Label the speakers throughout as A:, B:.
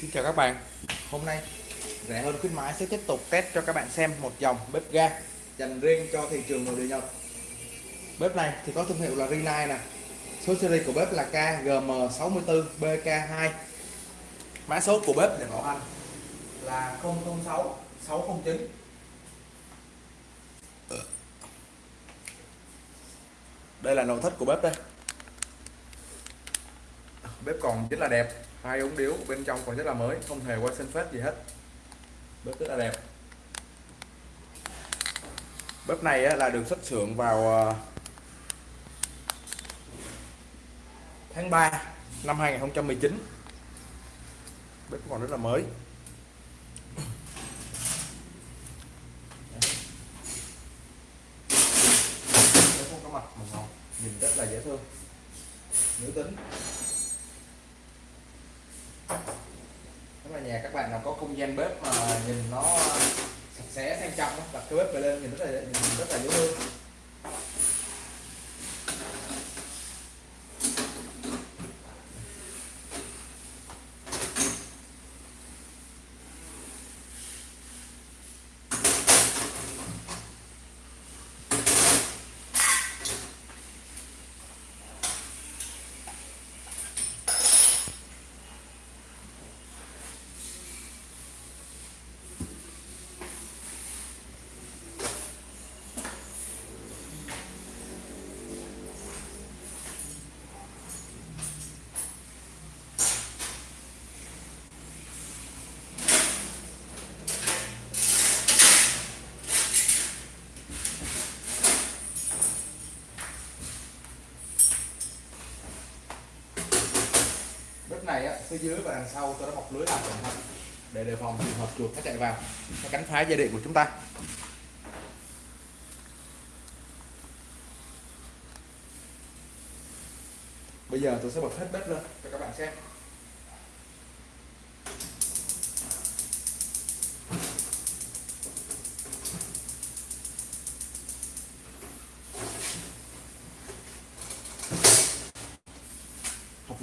A: Xin chào các bạn. Hôm nay, rẻ hơn khuyến mãi sẽ tiếp tục test cho các bạn xem một dòng bếp ga dành riêng cho thị trường nội địa Nhật. Bếp này thì có thương hiệu là Rinnai nè. Số series của bếp là KGM64BK2 Mã số của bếp để bảo hành là 006 609 Đây là nội thất của bếp đây. Bếp còn rất là đẹp hai ống điếu bên trong còn rất là mới, không hề qua sinh phết gì hết. Bếp rất là đẹp. Bếp này là được xuất xưởng vào ờ, tháng 3 năm 2019 bếp còn rất là mới. Bếp không có mặt màu hồng nhìn rất là dễ thương. Nữ tính nếu mà nhà các bạn nào có không gian bếp mà nhìn nó sạch sẽ, sang trọng đặt cái bếp về lên nhìn rất là nhìn rất là dễ thương. Này á, phía dưới và đằng sau tôi đã bọc lưới làm cẩn thận để đề phòng trường hợp chuột nó chạy vào, nó cắn phá dây điện của chúng ta. Bây giờ tôi sẽ bật hết bếp lên cho các bạn xem.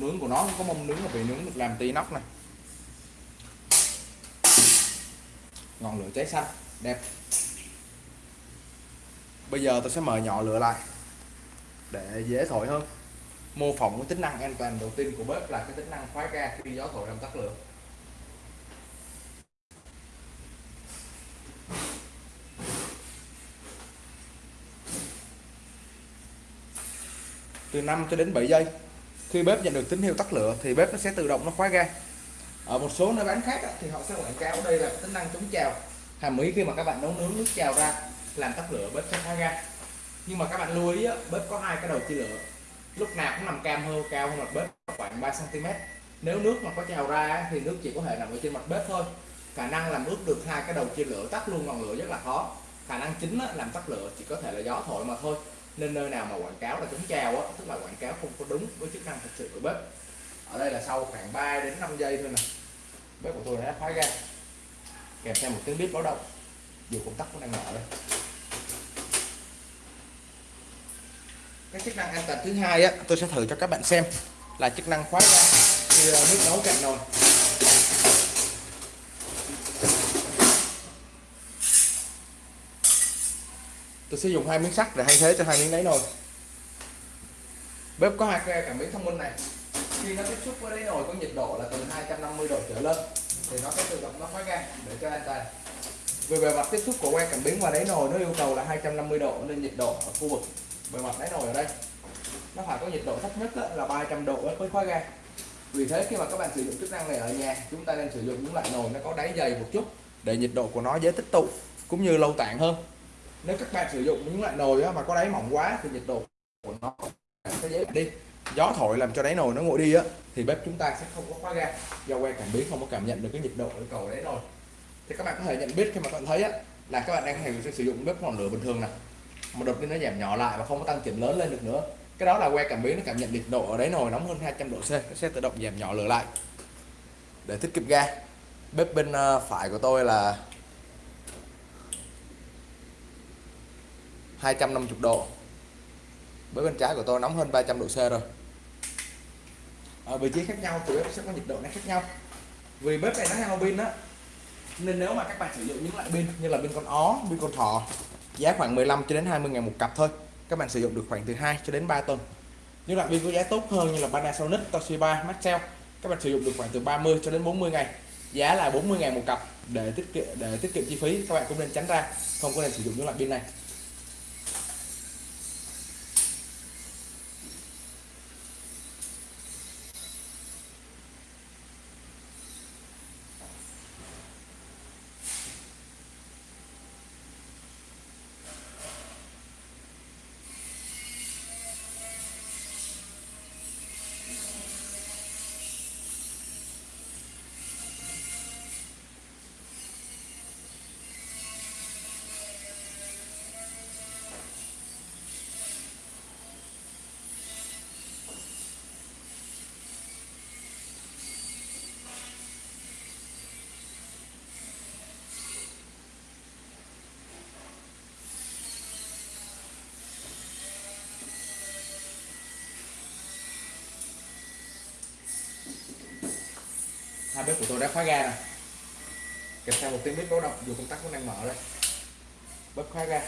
A: Nướng của nó có mông nướng là bị nướng được làm tí nóc này. Ngọn lửa cháy xanh, đẹp. Bây giờ tôi sẽ mở nhỏ lửa lại, để dễ thổi hơn. Mô phỏng cái tính năng an toàn đầu tiên của bếp là cái tính năng khóa ga khi gió thổi làm tắt lửa. Từ 5 cho đến 7 giây khi bếp nhận được tín hiệu tắt lửa thì bếp nó sẽ tự động nó khóa ga. Ở một số nơi bán khác thì họ sẽ quảng cáo đây là tính năng chống trào. Hàm ý khi mà các bạn nấu nướng nước trào ra, làm tắt lửa, bếp sẽ khóa ga. Nhưng mà các bạn lưu ý bếp có hai cái đầu chia lửa. Lúc nào cũng nằm cam hơn cao hơn mặt bếp khoảng 3 cm nếu nước mà có trào ra thì nước chỉ có thể nằm ở trên mặt bếp thôi. Khả năng làm ướt được hai cái đầu chia lửa tắt luôn ngọn lửa rất là khó. Khả năng chính làm tắt lửa chỉ có thể là gió thổi mà thôi nên nơi nào mà quảng cáo là chống trào á, tức là quảng cáo không có đúng với chức năng thực sự của bếp. Ở đây là sau khoảng 3 đến 5 giây thôi nè, bếp của tôi đã khóa ra. Kèm theo một tiếng bếp báo động, dù công tắc cũng đang mở đây. Cái chức năng an toàn thứ hai á, tôi sẽ thử cho các bạn xem là chức năng khóa ra khi ờ, nước nấu cạn nồi. Tôi sẽ dùng hai miếng sắt để thay thế cho hai miếng đáy nồi bếp có hai cái cảm biến thông minh này. Khi nó tiếp xúc với đáy nồi có nhiệt độ là từ 250 độ trở lên, thì nó sẽ tự động nó khóa ga để cho an toàn. Về bề mặt tiếp xúc của que cảm biến và đáy nồi nó yêu cầu là 250 độ nên nhiệt độ ở khu vực bề mặt đáy nồi ở đây. Nó phải có nhiệt độ thấp nhất là 300 độ mới khóa ga vì thế khi mà các bạn sử dụng chức năng này ở nhà, chúng ta nên sử dụng những loại nồi nó có đáy dày một chút để nhiệt độ của nó dễ tích tụ, cũng như lâu tản hơn nếu các bạn sử dụng những loại nồi mà có đáy mỏng quá thì nhiệt độ của nó sẽ dễ đi. Gió thổi làm cho đáy nồi nó nguội đi á, thì bếp chúng ta sẽ không có khóa ga. Do que cảm biến không có cảm nhận được cái nhiệt độ ở cầu đáy nồi. Thì các bạn có thể nhận biết khi mà các bạn thấy á, là các bạn đang sử dụng bếp ngọn lửa bình thường nè. Mà đột nhiên nó giảm nhỏ lại và không có tăng chỉnh lớn lên được nữa. Cái đó là que cảm biến nó cảm nhận nhiệt độ ở đáy nồi nóng hơn 200 độ C, nó sẽ tự động giảm nhỏ lửa lại. Để tiết kiệm ga, bếp bên ờ, phải của tôi là 250 độ. Bếp bên trái của tôi nóng hơn 300 độ C rồi. Ở vị trí khác nhau thì bếp sẽ có nhiệt độ nó khác nhau. Vì bếp này nó hao pin á. Nên nếu mà các bạn sử dụng những loại pin như là pin con ó pin con thỏ giá khoảng 15 cho đến 20 ngàn một cặp thôi. Các bạn sử dụng được khoảng từ 2 cho đến 3 tuần. Những loại pin có giá tốt hơn như là Panasonic, Toshiba, Maxell các bạn sử dụng được khoảng từ 30 cho đến 40 ngày. Giá là 40 ngàn một cặp để tiết kiệm để tiết kiệm chi phí các bạn cũng nên tránh ra. Không có nên sử dụng những loại pin này. Hai bếp của tôi đã khóa ga rồi. Kèm theo một tiếng bếp báo động, dù công tắc vẫn đang mở đây bếp khóa ga.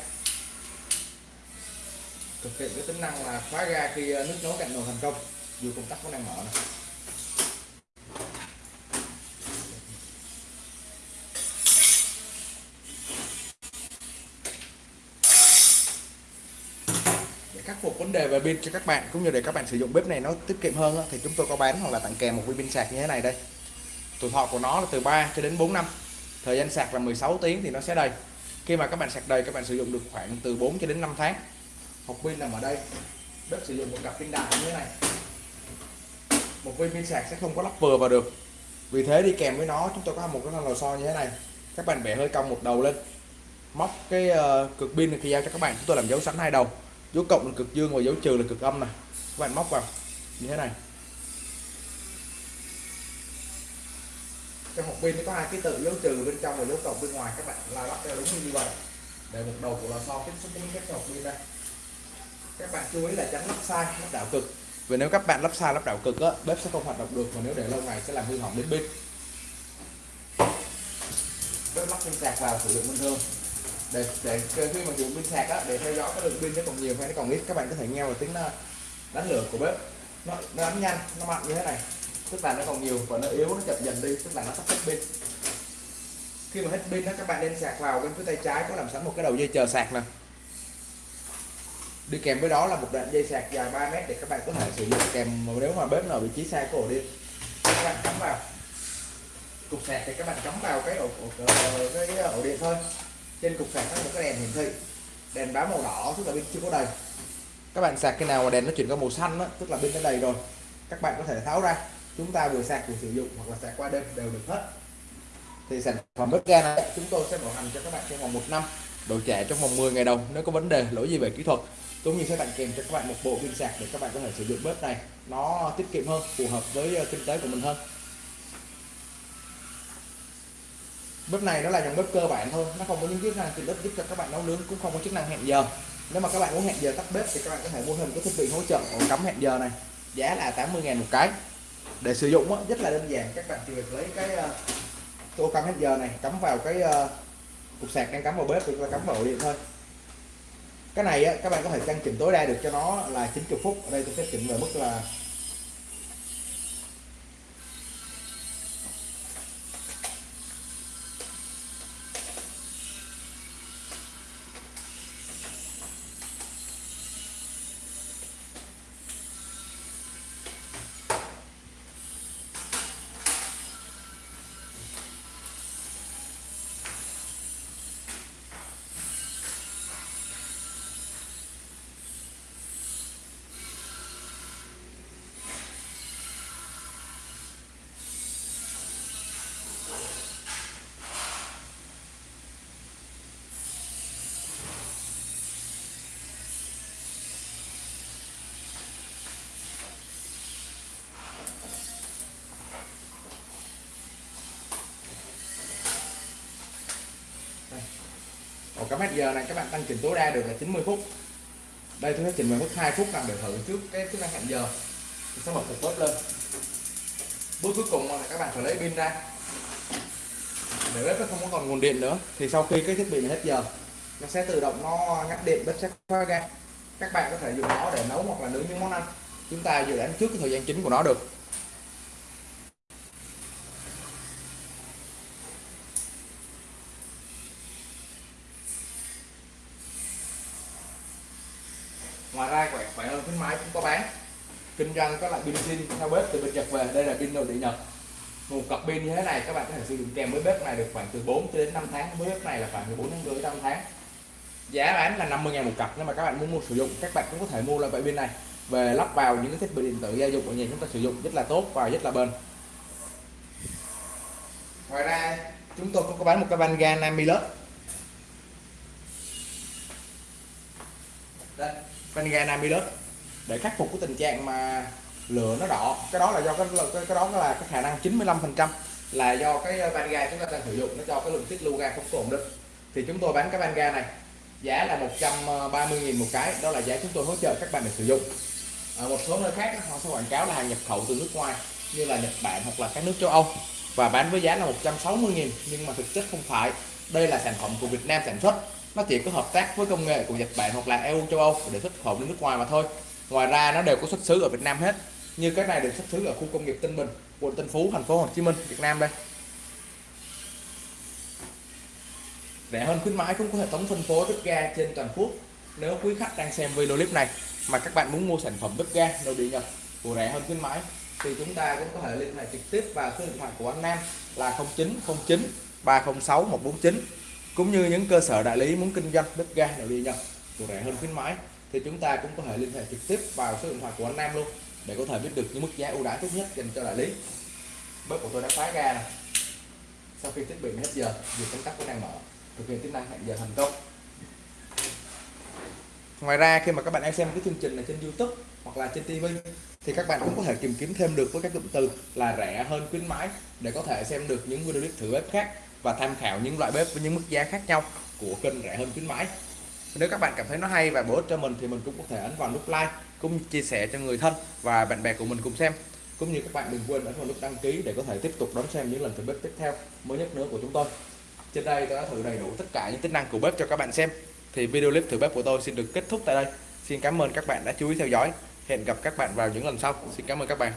A: Thực hiện cái tính năng là khóa ga khi ờ, nước nấu cạnh nồi thành công, dù công tắc vẫn đang mở này. để khắc phục vấn đề về pin cho các bạn, cũng như để các bạn sử dụng bếp này nó tiết kiệm hơn thì chúng tôi có bán hoặc là tặng kèm một viên pin sạc như thế này đây tuổi thọ của nó là từ 3 cho đến 4 năm. Thời gian sạc là 16 tiếng thì nó sẽ đầy. Khi mà các bạn sạc đầy các bạn sử dụng được khoảng từ 4 cho đến 5 tháng. Hộp pin nằm ở đây bếp sử dụng một cặp pin đại như thế này. Một viên pin sạc sẽ không có lắp vừa vào được. Vì thế đi kèm với nó chúng tôi có một cái lò xo như thế này. Các bạn bẻ hơi cong một đầu lên. Móc cái uh, cực pin khi giao cho các bạn. Chúng tôi làm dấu sẵn hai đầu. Dấu cộng là cực dương và dấu trừ là cực âm này các bạn móc vào. Như thế này. Trong hộp pin nó có hai ký tự dấu trừ bên trong và dấu cộng bên ngoài. Các bạn lai lắp theo đúng như vậy. Để một đầu của lò xo tiếp xúc với cái hộp pin đây. Các bạn chú ý là tránh lắp sai lắp đảo cực. Vì nếu các bạn lắp sai lắp đảo cực á bếp sẽ không hoạt động được. Và nếu để lâu ngày sẽ làm hư hỏng đến pin. Bếp lắp pin sạc vào sử dụng bình thường. Để để khi mà dùng pin sạc á để theo dõi cái lượng pin nó còn nhiều hay nó còn ít các bạn có thể nghe vào tiếng ờ, đánh lửa của bếp. Nó, nó đánh nhanh nó mạnh như thế này tức là nó còn nhiều và nó yếu nó chậm dần đi tức là nó sắp hết pin. Khi mà hết pin đó các bạn nên sạc vào bên phía tay trái có làm sẵn một cái đầu dây chờ sạc nè. Đi kèm với đó là một đoạn dây sạc dài 3 mét để các bạn có thể sử dụng kèm nếu mà bếp nào vị trí sai cổ đi. Các bạn cắm vào. Cục sạc thì các bạn cắm vào cái ổ, ổ, cái ổ điện thôi. Trên cục sạc có một cái đèn hiển thị. Đèn báo màu đỏ tức là pin chưa có đầy. Các bạn sạc cái nào mà đèn nó chuyển qua màu xanh đó, tức là pin đã đầy rồi các bạn có thể tháo ra chúng ta vừa sạc, vừa sử dụng hoặc là sạc qua đêm đều được hết. Thì sản phẩm bếp ga này, chúng tôi sẽ bảo hành cho các bạn trong vòng một năm. Đổi trả trong vòng 10 ngày đầu, nếu có vấn đề, lỗi gì về kỹ thuật cũng như sẽ tặng kèm cho các bạn một bộ pin sạc để các bạn có thể sử dụng bếp này. Nó tiết kiệm hơn, phù hợp với ờ, kinh tế của mình hơn. Bếp này nó là dòng bếp cơ bản thôi, nó không có những chức năng tiện ích giúp cho các bạn nấu nướng cũng không có chức năng hẹn giờ. Nếu mà các bạn muốn hẹn giờ tắt bếp thì các bạn có thể mua thêm cái thiết bị hỗ trợ ổ cắm hẹn giờ này, giá là 80.000 một cái để sử dụng đó, rất là đơn giản. Các bạn chỉ việc lấy cái uh, tô cắm hết giờ này cắm vào cái uh, cục sạc đang cắm vào bếp thì chúng ta cắm vào điện thôi. Cái này á, các bạn có thể tăng chỉnh tối đa được cho nó là 90 phút. Ở đây tôi sẽ chỉnh về mức là một mét giờ này các bạn tăng chỉnh tối đa được là 90 phút. Đây, tôi sẽ chỉnh về mức 2 phút làm để thử trước cái chức năng hẹn giờ. Tôi sẽ bật cục bớt lên. Bước cuối cùng là các bạn phải lấy pin ra. Để bếp nó không có còn nguồn điện nữa, thì sau khi cái thiết bị này hết giờ, nó sẽ tự động nó ngắt điện bếp sẽ khóa ra. các bạn có thể dùng nó để nấu hoặc là nướng những món ăn. Chúng ta dự đoán trước cái thời gian chính của nó được. Ngoài ra, khỏe khỏe hơn, khuyến mãi cũng có bán. Kinh doanh có loại pin zin theo bếp từ bên Nhật về, đây là pin nội địa Nhật. Một cặp pin như thế này, các bạn có thể sử dụng kèm với bếp này được khoảng từ 4 đến 5 tháng. Với bếp này là khoảng từ 4 đến rưỡi 5 tháng. Giá bán là 50 ngàn một cặp nếu mà các bạn muốn mua sử dụng, các bạn cũng có thể mua loại pin này. Về lắp vào những cái thiết bị điện tử gia dụng ở nhà chúng ta sử dụng, rất là tốt và rất là bền. Ngoài ra, chúng tôi cũng có bán một cái van ga Namilus. Đây van ga Namilus để khắc phục cái tình trạng mà lửa nó đỏ cái đó là do cái cái, cái đó là cái khả năng 95 phần trăm là do cái ờ, van ga chúng ta đang sử dụng nó cho cái lượng tiết lưu ga không ổn định. Thì chúng tôi bán cái van ga này giá là 130.000 một cái đó là giá chúng tôi hỗ trợ các bạn để sử dụng. Ở một số nơi khác họ sẽ quảng cáo là hàng nhập khẩu từ nước ngoài như là Nhật Bản hoặc là các nước châu Âu và bán với giá là 160.000 nhưng mà thực chất không phải. Đây là sản phẩm của Việt Nam sản xuất nó chỉ có hợp tác với công nghệ của Nhật Bản hoặc là EU, châu Âu để xuất khẩu đến nước ngoài mà thôi. Ngoài ra nó đều có xuất xứ ở Việt Nam hết, như cái này được xuất xứ ở khu công nghiệp Tân Bình, quận Tân Phú, thành phố Hồ Chí Minh, Việt Nam đây. Rẻ hơn khuyến mãi cũng có hệ thống phân phối bếp ga trên toàn quốc. Nếu quý khách đang xem video clip này mà các bạn muốn mua sản phẩm bếp ga nội địa Nhật của rẻ hơn khuyến mãi, thì chúng ta cũng có thể liên hệ trực tiếp vào số điện thoại của anh Nam là 0909 306 149 cũng như những cơ sở đại lý muốn kinh doanh bếp ga nội địa Nhật của rẻ hơn khuyến mãi, thì chúng ta cũng có thể liên hệ trực tiếp vào số điện thoại của anh Nam luôn, để có thể biết được những mức giá ưu đãi tốt nhất dành cho đại lý. Bếp của tôi đã khóa ga này sau khi thiết bị hết giờ, việc công tắc cũng đang mở. Thực hiện tính năng hẹn giờ thành công. Ngoài ra, khi mà các bạn đang xem cái chương trình này trên YouTube hoặc là trên TV thì các bạn cũng có thể tìm kiếm thêm được với các cụm từ là rẻ hơn khuyến mãi, để có thể xem được những video clip thử bếp khác và tham khảo những loại bếp với những mức giá khác nhau của kênh rẻ hơn khuyến mãi. Nếu các bạn cảm thấy nó hay và bổ ích cho mình thì mình cũng có thể ấn vào nút like cũng chia sẻ cho người thân và bạn bè của mình cùng xem. Cũng như các bạn đừng quên ấn vào nút đăng ký để có thể tiếp tục đón xem những lần thử bếp tiếp theo mới nhất nữa của chúng tôi. Trên đây tôi đã thử đầy đủ tất cả những tính năng của bếp cho các bạn xem. Thì video clip thử bếp của tôi xin được kết thúc tại đây. Xin cảm ơn các bạn đã chú ý theo dõi. Hẹn gặp các bạn vào những lần sau. Xin cảm ơn các bạn.